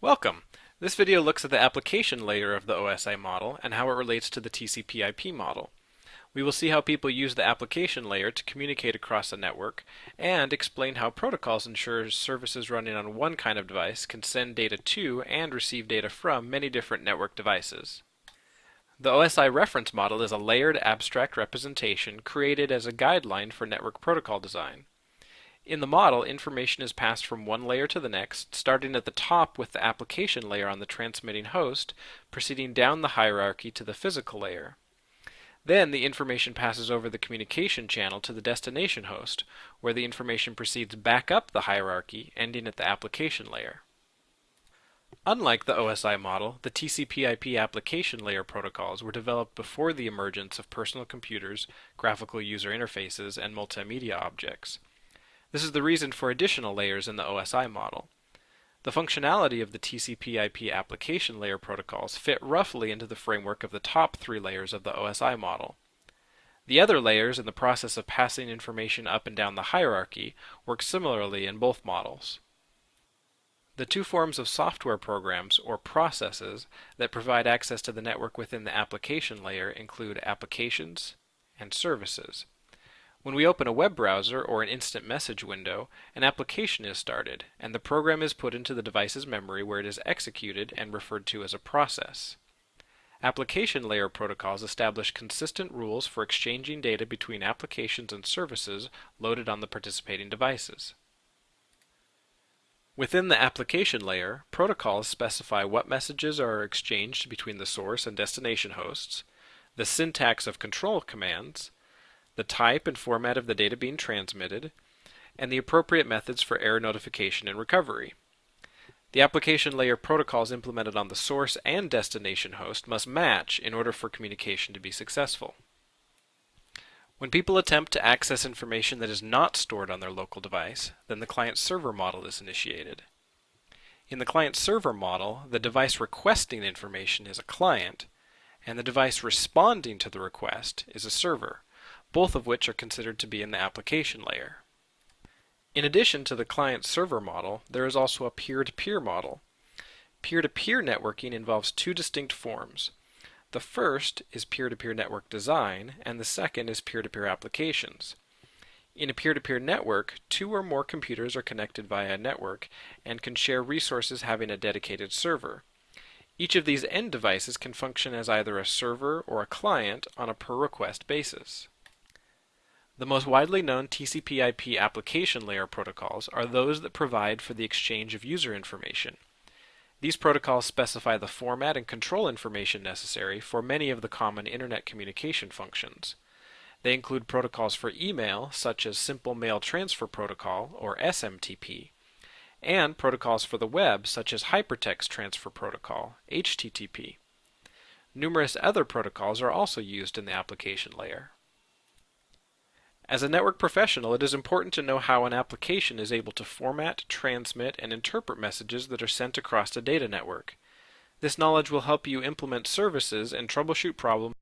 Welcome! This video looks at the application layer of the OSI model and how it relates to the TCP IP model. We will see how people use the application layer to communicate across a network and explain how protocols ensure services running on one kind of device can send data to and receive data from many different network devices. The OSI reference model is a layered abstract representation created as a guideline for network protocol design. In the model, information is passed from one layer to the next, starting at the top with the application layer on the transmitting host, proceeding down the hierarchy to the physical layer. Then the information passes over the communication channel to the destination host, where the information proceeds back up the hierarchy, ending at the application layer. Unlike the OSI model, the TCP/IP application layer protocols were developed before the emergence of personal computers, graphical user interfaces, and multimedia objects. This is the reason for additional layers in the OSI model. The functionality of the TCP/IP application layer protocols fit roughly into the framework of the top three layers of the OSI model. The other layers in the process of passing information up and down the hierarchy work similarly in both models. The two forms of software programs, or processes, that provide access to the network within the application layer include applications and services. When we open a web browser or an instant message window, an application is started, and the program is put into the device's memory where it is executed and referred to as a process. Application layer protocols establish consistent rules for exchanging data between applications and services loaded on the participating devices. Within the application layer, protocols specify what messages are exchanged between the source and destination hosts, the syntax of control commands, the type and format of the data being transmitted, and the appropriate methods for error notification and recovery. The application layer protocols implemented on the source and destination host must match in order for communication to be successful. When people attempt to access information that is not stored on their local device, then the client-server model is initiated. In the client-server model, the device requesting information is a client, and the device responding to the request is a server both of which are considered to be in the application layer. In addition to the client-server model, there is also a peer-to-peer -peer model. Peer-to-peer -peer networking involves two distinct forms. The first is peer-to-peer -peer network design, and the second is peer-to-peer applications. In a peer-to-peer -peer network, two or more computers are connected via a network and can share resources having a dedicated server. Each of these end devices can function as either a server or a client on a per-request basis. The most widely known TCP/IP application layer protocols are those that provide for the exchange of user information. These protocols specify the format and control information necessary for many of the common Internet communication functions. They include protocols for email, such as Simple Mail Transfer Protocol, or SMTP, and protocols for the web, such as Hypertext Transfer Protocol, HTTP. Numerous other protocols are also used in the application layer. As a network professional, it is important to know how an application is able to format, transmit, and interpret messages that are sent across a data network. This knowledge will help you implement services and troubleshoot problems